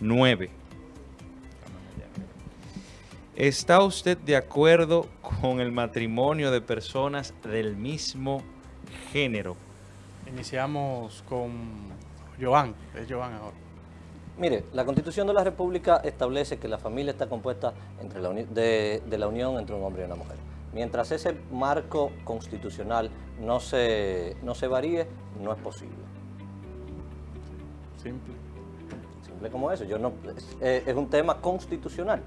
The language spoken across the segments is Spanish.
9. ¿Está usted de acuerdo con el matrimonio de personas del mismo género? Iniciamos con Joan, es Joan ahora. Mire, la Constitución de la República establece que la familia está compuesta entre la de, de, la unión entre un hombre y una mujer. Mientras ese marco constitucional no se, no se varíe, no es posible. Simple. Simple como eso. Yo no, es, eh, es un tema constitucional.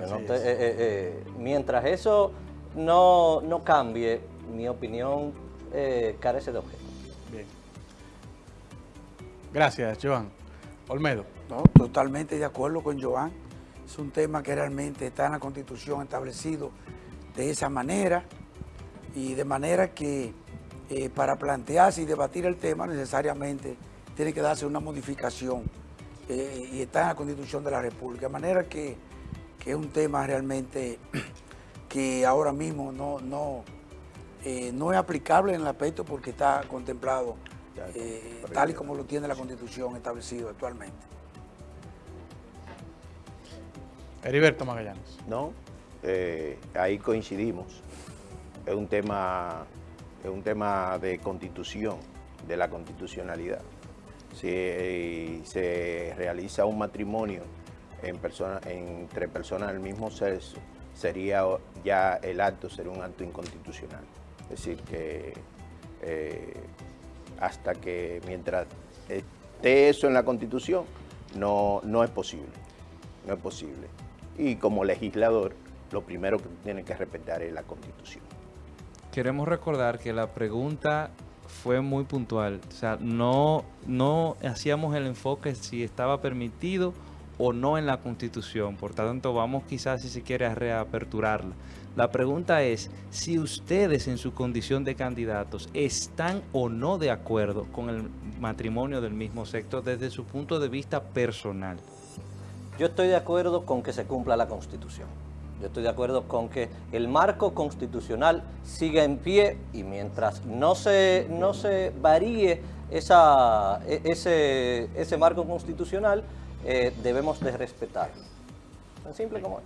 No te, eh, eh, eh, mientras eso no, no, cambie, mi opinión carece de objeto. Bien. Gracias, Joan. Olmedo. No, totalmente de acuerdo con Joan. Es un tema que realmente está en la Constitución establecido de esa manera y de manera que eh, para plantearse y debatir el tema necesariamente tiene que darse una modificación eh, y está en la Constitución de la República. De manera que, que es un tema realmente que ahora mismo no, no, eh, no es aplicable en el aspecto porque está contemplado eh, tal y como lo tiene la Constitución establecido actualmente. Heriberto Magallanes. No, eh, ahí coincidimos. Es un tema, es un tema de constitución, de la constitucionalidad. Si se realiza un matrimonio entre personas del mismo sexo, sería ya el acto, sería un acto inconstitucional. Es decir, que eh, hasta que mientras esté eso en la Constitución, no, no es posible, no es posible. Y como legislador, lo primero que tiene que respetar es la Constitución. Queremos recordar que la pregunta fue muy puntual, o sea, no, no hacíamos el enfoque si estaba permitido o no en la Constitución, por tanto vamos quizás si se quiere a reaperturarla. La pregunta es si ustedes en su condición de candidatos están o no de acuerdo con el matrimonio del mismo sexo desde su punto de vista personal. Yo estoy de acuerdo con que se cumpla la Constitución. Yo estoy de acuerdo con que el marco constitucional siga en pie y mientras no se, no se varíe esa, e, ese, ese marco constitucional, eh, debemos de respetarlo. Tan simple como es.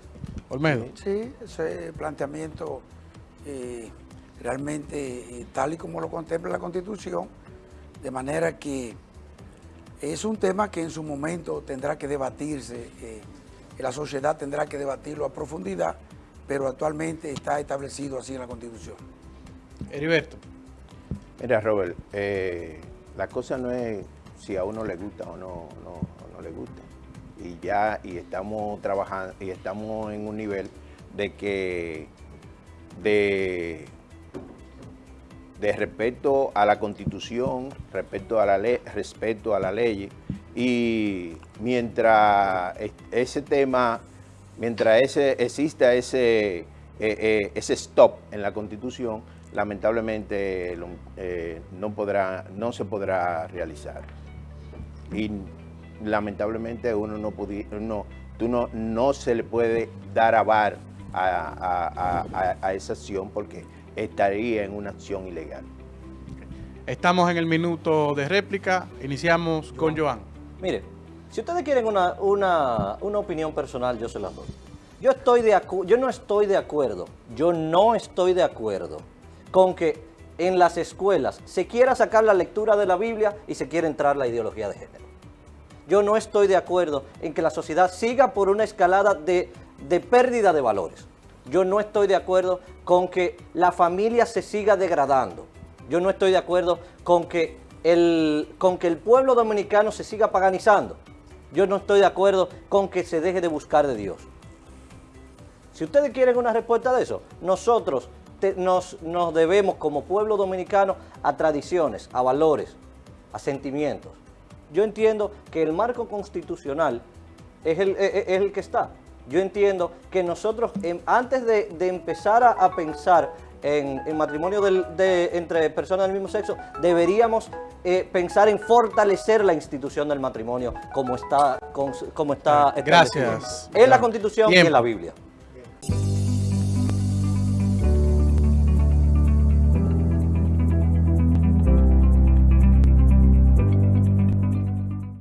Olmedo. Sí, ese planteamiento eh, realmente eh, tal y como lo contempla la Constitución, de manera que es un tema que en su momento tendrá que debatirse, eh, la sociedad tendrá que debatirlo a profundidad, pero actualmente está establecido así en la Constitución. Heriberto. Mira, Robert, eh, la cosa no es si a uno le gusta o no, no, o no le gusta y ya y estamos trabajando y estamos en un nivel de que de, de respeto a la constitución, respeto a la ley, respeto a la ley y mientras ese tema, mientras ese, exista ese, eh, eh, ese stop en la constitución, lamentablemente eh, no, podrá, no se podrá realizar. Y lamentablemente uno no, no, tú no, no se le puede dar avar a, a, a, esa acción porque estaría en una acción ilegal. Estamos en el minuto de réplica, iniciamos con Joan. Mire, si ustedes quieren una, una, una opinión personal, yo se las doy. Yo, estoy de yo no estoy de acuerdo, yo no estoy de acuerdo con que en las escuelas se quiera sacar la lectura de la Biblia y se quiera entrar la ideología de género yo no estoy de acuerdo en que la sociedad siga por una escalada de, pérdida de valores. Yo no estoy de acuerdo con que la familia se siga degradando. Yo no estoy de acuerdo con que el, con que el pueblo dominicano se siga paganizando. Yo no estoy de acuerdo con que se deje de buscar de Dios. Si ustedes quieren una respuesta de eso, nosotros nos, nos debemos como pueblo dominicano a tradiciones, a valores, a sentimientos yo entiendo que el marco constitucional es el, es el que está. Yo entiendo que nosotros, em, antes de, empezar a, pensar en, matrimonio de, entre personas del mismo sexo, deberíamos eh, pensar en fortalecer la institución del matrimonio como está, como está Gracias. en la Constitución y en la Biblia.